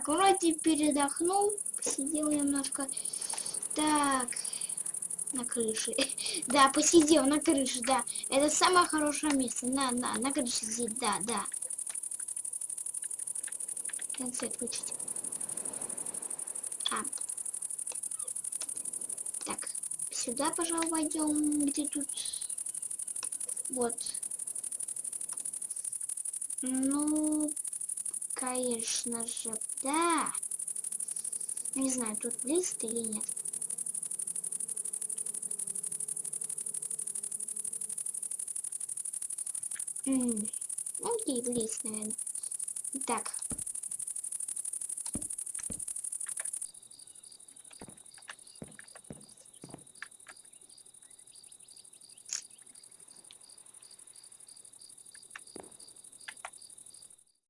Так, вроде передохнул, посидел немножко. Так, на крыше. Да, посидел на крыше, да. Это самое хорошее место. На, на, на крыше сидеть, да, да. Свет включить. А. Так, сюда, пожалуй, войдем. Где тут? Вот. Ну, конечно же, да. Не знаю, тут лист или нет. М, Ну, и лист, наверное. Так.